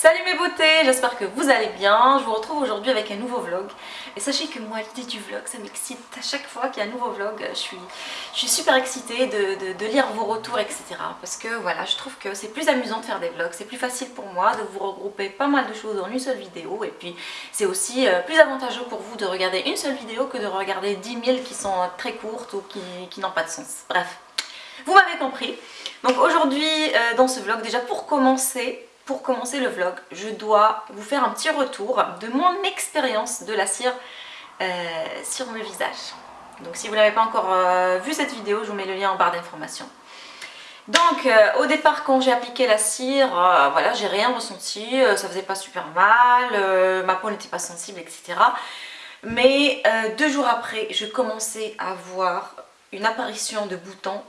Salut mes beautés, j'espère que vous allez bien. Je vous retrouve aujourd'hui avec un nouveau vlog. Et sachez que moi, l'idée du vlog, ça m'excite à chaque fois qu'il y a un nouveau vlog. Je suis, je suis super excitée de, lire vos retours, etc. Parce que voilà, je trouve que c'est plus amusant de faire des vlogs. C'est plus facile pour moi de vous regrouper pas mal de choses en une seule vidéo. Et puis, c'est aussi euh, plus avantageux pour vous de regarder une seule vidéo que de regarder 10 000 qui sont très courtes ou qui, n'ont pas de sens. Bref, vous m'avez compris. Donc aujourd'hui, euh, dans ce vlog, déjà pour commencer, pour commencer le vlog, je dois vous faire un petit retour de mon expérience de la cire euh, sur mon visage. Donc si vous n'avez pas encore euh, vu cette vidéo, je vous mets le lien en barre d'informations. Donc euh, au départ quand j'ai appliqué la cire, voilà, j'ai rien ressenti, ça faisait pas super mal, ma peau n'était pas sensible, etc. Mais deux jours après, je commençais à voir une apparition de boutons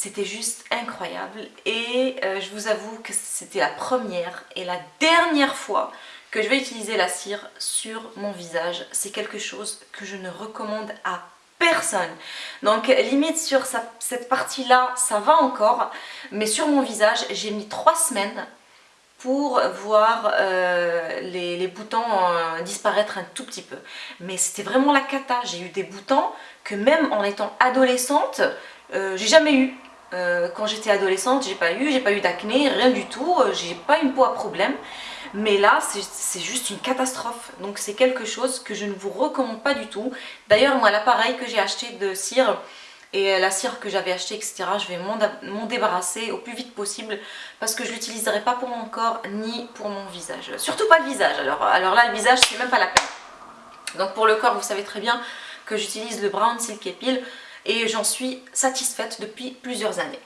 c'était juste incroyable et euh, je vous avoue que c'était la première et la dernière fois que je vais utiliser la cire sur mon visage. C'est quelque chose que je ne recommande à personne. Donc limite sur cette partie-là, ça va encore. Mais sur mon visage, j'ai mis trois semaines pour voir euh, les, boutons euh, disparaître un tout petit peu. Mais c'était vraiment la cata. J'ai eu des boutons que même en étant adolescente, j'ai jamais eu. Euh, quand j'étais adolescente, j'ai pas eu, j'ai pas eu d'acné, rien du tout, euh, j'ai pas une peau à problème. Mais là, c'est juste une catastrophe. Donc c'est quelque chose que je ne vous recommande pas du tout. D'ailleurs, moi, l'appareil que j'ai acheté de cire et la cire que j'avais acheté, etc., je vais m'en débarrasser au plus vite possible parce que je l'utiliserai pas pour mon corps ni pour mon visage. Surtout pas le visage. Alors, alors là, le visage, c'est même pas la peine. Donc pour le corps, vous savez très bien que j'utilise le Brown Silk Peel et j'en suis satisfaite depuis plusieurs années.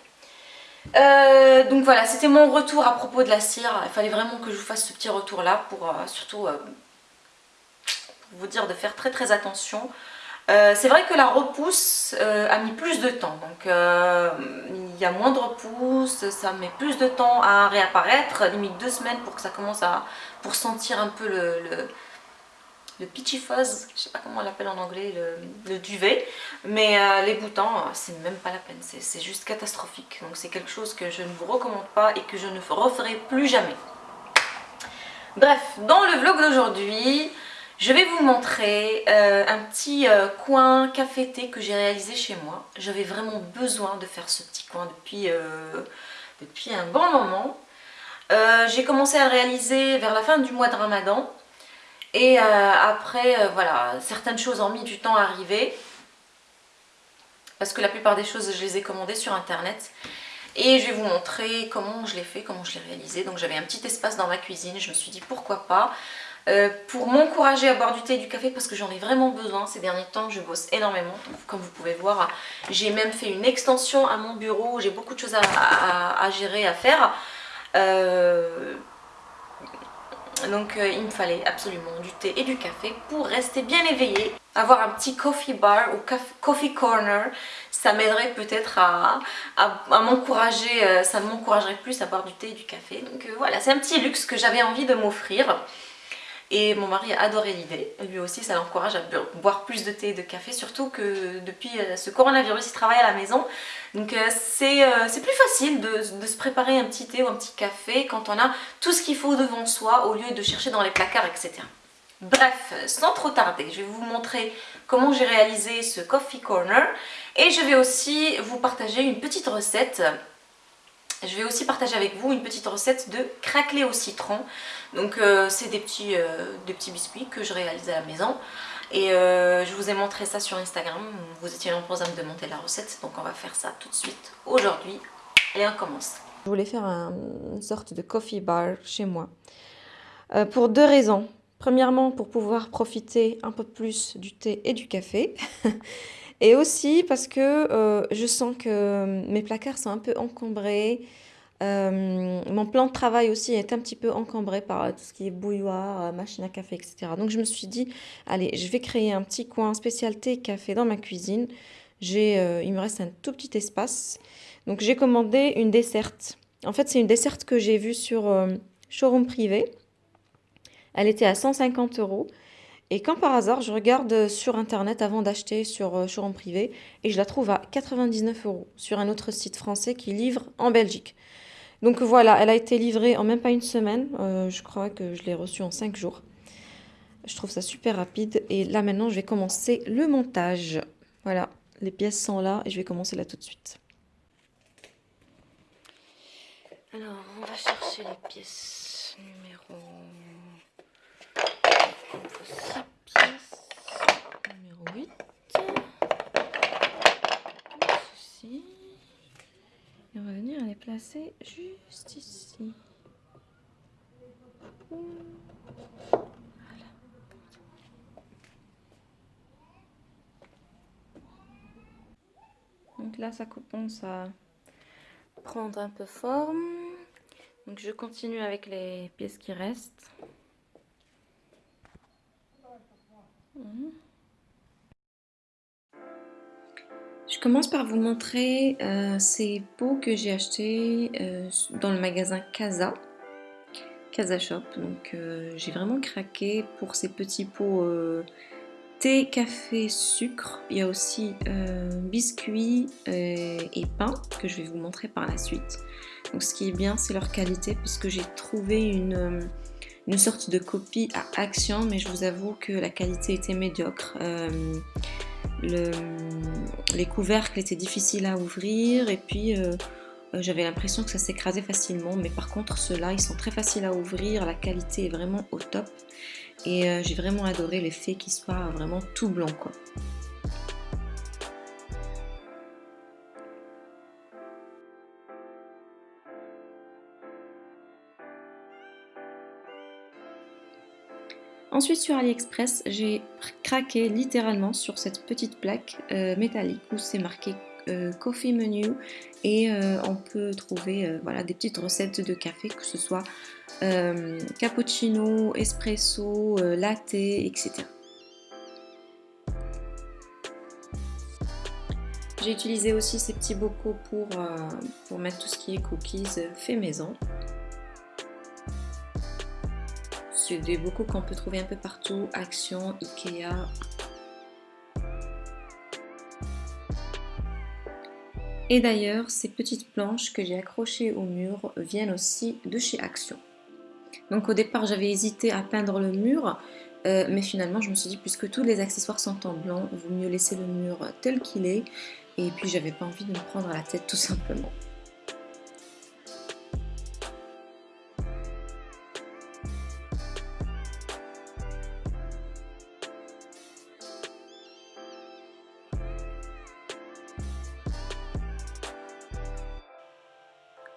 Euh, donc voilà, c'était mon retour à propos de la cire. Il fallait vraiment que je vous fasse ce petit retour là pour euh, surtout euh, vous dire de faire très très attention. c'est vrai que la repousse a mis plus de temps, donc il y a moins de repousse, ça met plus de temps à réapparaître, limite deux semaines pour que ça commence à pour sentir un peu le le peachy fuzz, je sais pas comment on l'appelle en anglais, le, duvet. Mais euh, les boutons, c'est même pas la peine, c'est juste catastrophique. Donc c'est quelque chose que je ne vous recommande pas et que je ne referai plus jamais. Bref, dans le vlog d'aujourd'hui, je vais vous montrer euh, un petit euh, coin café-thé que j'ai réalisé chez moi. J'avais vraiment besoin de faire ce petit coin depuis, depuis un bon moment. j'ai commencé à le réaliser vers la fin du mois de Ramadan. Et euh, après, euh, voilà, certaines choses ont mis du temps à arriver. Parce que la plupart des choses, je les ai commandées sur internet. Et je vais vous montrer comment je l'ai fait, comment je l'ai réalisé. Donc j'avais un petit espace dans ma cuisine, je me suis dit pourquoi pas. Euh, pour m'encourager à boire du thé et du café parce que j'en ai vraiment besoin ces derniers temps, je bosse énormément. comme vous pouvez voir, j'ai même fait une extension à mon bureau, j'ai beaucoup de choses à, gérer, à faire. Euh, donc euh, il me fallait absolument du thé et du café pour rester bien éveillé. Avoir un petit coffee bar ou coffee corner, ça m'aiderait peut-être à, m'encourager, euh, ça m'encouragerait plus à boire du thé et du café. Donc euh, voilà, c'est un petit luxe que j'avais envie de m'offrir. Et mon mari a adoré l'idée. Lui aussi, ça l'encourage à boire plus de thé et de café, surtout que depuis euh, ce coronavirus, il travaille à la maison. Donc euh, euh, c'est plus facile de, se préparer un petit thé ou un petit café quand on a tout ce qu'il faut devant soi au lieu de chercher dans les placards, etc. Bref, sans trop tarder, je vais vous montrer comment j'ai réalisé ce Coffee Corner et je vais aussi vous partager une petite recette je vais aussi partager avec vous une petite recette de craquelé au citron. Donc euh, c'est des, petits, euh, des petits biscuits que je réalise à la maison. Et euh, je vous ai montré ça sur Instagram. Vous étiez nombreux à me demander la recette. Donc on va faire ça tout de suite aujourd'hui. Et on commence. Je voulais faire une sorte de coffee bar chez moi. pour deux raisons. Premièrement, pour pouvoir profiter un peu plus du thé et du café. Et aussi parce que euh, je sens que mes placards sont un peu encombrés. Euh, mon plan de travail aussi est un petit peu encombré par tout ce qui est bouilloire, euh, machine à café, etc. Donc je me suis dit, allez, je vais créer un petit coin spécialité café dans ma cuisine. Il me reste un tout petit espace. Donc j'ai commandé une desserte. En fait, c'est une desserte que j'ai vue sur showroom privé. Elle était à 150 euros. Et quand par hasard, je regarde sur internet avant d'acheter sur euh, showroom privé et je la trouve à 99 euros sur un autre site français qui livre en Belgique. Donc voilà, elle a été livrée en même pas une semaine. Euh, je crois que je l'ai reçue en 5 jours. Je trouve ça super rapide. Et là maintenant, je vais commencer le montage. Voilà, les pièces sont là et je vais commencer là tout de suite. Alors, on va chercher les pièces numéro... Il faut 6 pièces. Numéro 8. Et on va venir les placer juste ici. Voilà. Donc là, ça commence à prendre un peu forme. Donc je continue avec les pièces qui restent. Commence par vous montrer euh, ces pots que j'ai achetés euh, dans le magasin Casa, Casa Shop. Donc euh, j'ai vraiment craqué pour ces petits pots thé, café, sucre. Il y a aussi biscuits et pain que je vais vous montrer par la suite. Donc ce qui est bien c'est leur qualité puisque j'ai trouvé une une sorte de copie à Action, mais je vous avoue que la qualité était médiocre. Euh, les couvercles étaient difficiles à ouvrir et puis euh, euh, j'avais l'impression que ça s'écrasait facilement, mais par contre ceux-là, ils sont très faciles à ouvrir, la qualité est vraiment au top et j'ai vraiment adoré l'effet qu'il soit vraiment tout blanc. Ensuite sur AliExpress, j'ai craqué littéralement sur cette petite plaque euh, métallique où c'est marqué euh, Coffee Menu et euh, on peut trouver voilà, des petites recettes de café, que ce soit cappuccino, espresso, latte, etc. J'ai utilisé aussi ces petits bocaux pour, pour mettre tout ce qui est cookies fait maison. C'est des bocaux qu'on peut trouver un peu partout, Action, Ikea. Et d'ailleurs, ces petites planches que j'ai accrochées au mur viennent aussi de chez Action. Donc au départ, j'avais hésité à peindre le mur, euh, mais finalement, je me suis dit, puisque tous les accessoires sont en blanc, vaut mieux laisser le mur tel qu'il est. Et puis, j'avais pas envie de me prendre la tête tout simplement.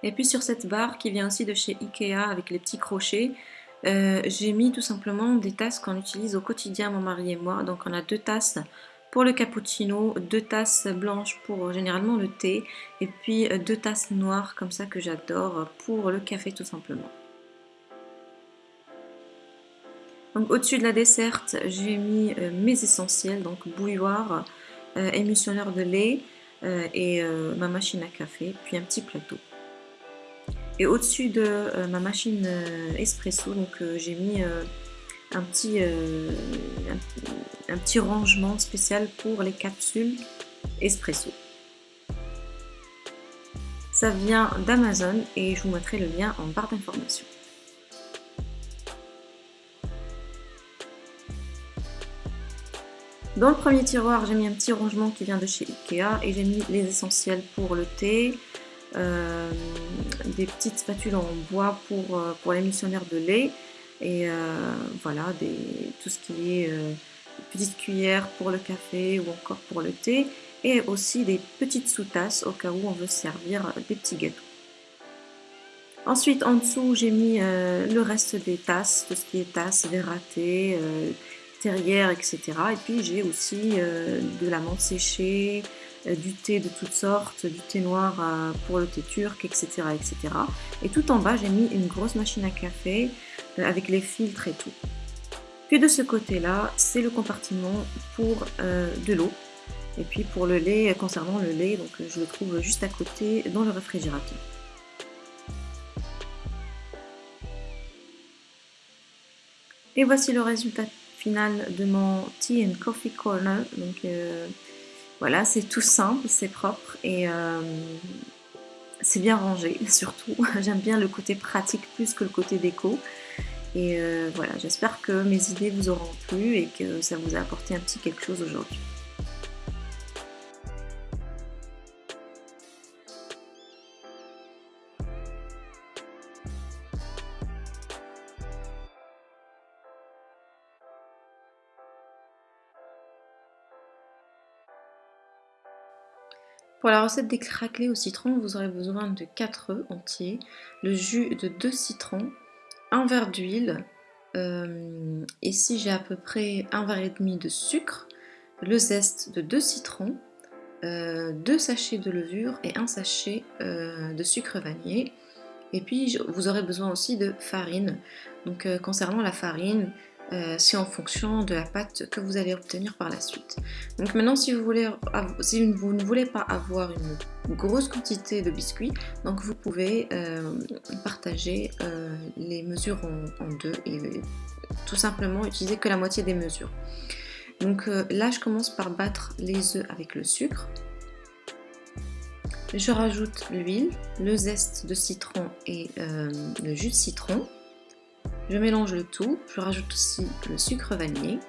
Et puis sur cette barre qui vient aussi de chez Ikea avec les petits crochets, euh, j'ai mis tout simplement des tasses qu'on utilise au quotidien mon mari et moi. Donc on a deux tasses pour le cappuccino, deux tasses blanches pour généralement le thé et puis euh, deux tasses noires comme ça que j'adore pour le café tout simplement. Donc au-dessus de la desserte, j'ai mis euh, mes essentiels, donc bouilloire, émulsionneur de lait et ma machine à café, puis un petit plateau. Et au-dessus de euh, ma machine euh, espresso, donc euh, j'ai mis un petit, un, petit rangement spécial pour les capsules espresso. Ça vient d'Amazon et je vous mettrai le lien en barre d'information. Dans le premier tiroir, j'ai mis un petit rangement qui vient de chez Ikea et j'ai mis les essentiels pour le thé, euh, des petites spatules en bois pour, euh, pour l'émissionnaire de lait et euh, voilà, tout ce qui est petites cuillères pour le café ou encore pour le thé et aussi des petites sous-tasses au cas où on veut servir des petits gâteaux. Ensuite, en dessous, j'ai mis le reste des tasses, tout ce qui est tasses, verre à thé, terrière, etc. Et puis, j'ai aussi de la menthe séchée, euh, du thé de toutes sortes, du thé noir euh, pour le thé turc, etc. etc. Et tout en bas, j'ai mis une grosse machine à café euh, avec les filtres et tout. Puis de ce côté-là, c'est le compartiment pour de l'eau. Et puis pour le lait, concernant le lait, donc je le trouve juste à côté dans le réfrigérateur. Et voici le résultat de mon Tea and Coffee Corner. Donc voilà, c'est tout simple, c'est propre et euh, c'est bien rangé surtout. J'aime bien le côté pratique plus que le côté déco. Et euh, voilà, j'espère que mes idées vous auront plu et que ça vous a apporté un petit quelque chose aujourd'hui. Pour la recette des craquelés au citron, vous aurez besoin de 4 œufs entiers, le jus de 2 citrons, un verre d'huile, euh, ici j'ai à peu près un verre et demi de sucre, le zeste de 2 citrons, euh, 2 sachets de levure et un sachet euh, de sucre vanillé. Et puis vous aurez besoin aussi de farine. Donc euh, concernant la farine, euh, c'est en fonction de la pâte que vous allez obtenir par la suite. Donc maintenant si vous, ne voulez pas avoir une grosse quantité de biscuits, vous pouvez euh, partager euh, les mesures en, deux et tout simplement utiliser que la moitié des mesures. Donc là je commence par battre les œufs avec le sucre. Je rajoute l'huile, le zeste de citron et le jus de citron. Je mélange le tout, je rajoute aussi le sucre vanillé.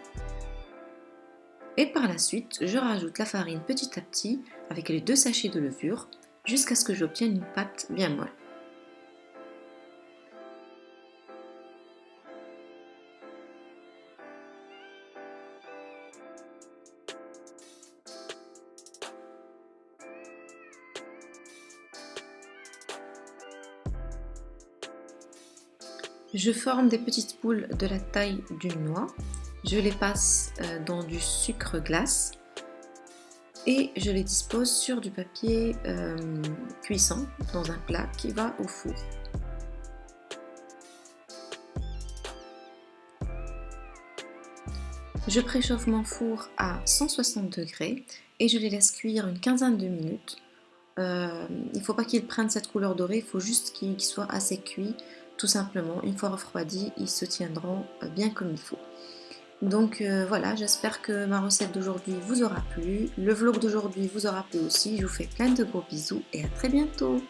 Et par la suite, je rajoute la farine petit à petit avec les deux sachets de levure jusqu'à ce que j'obtienne une pâte bien molle. Je forme des petites boules de la taille d'une noix. Je les passe euh, dans du sucre glace et je les dispose sur du papier euh, cuisson dans un plat qui va au four. Je préchauffe mon four à 160 degrés et je les laisse cuire une quinzaine de minutes. Euh, il ne faut pas qu'ils prennent cette couleur dorée, il faut juste qu'ils soient assez cuits tout simplement. Une fois refroidis, ils se tiendront euh, bien comme il faut. Donc euh, voilà, j'espère que ma recette d'aujourd'hui vous aura plu. Le vlog d'aujourd'hui vous aura plu aussi. Je vous fais plein de gros bisous et à très bientôt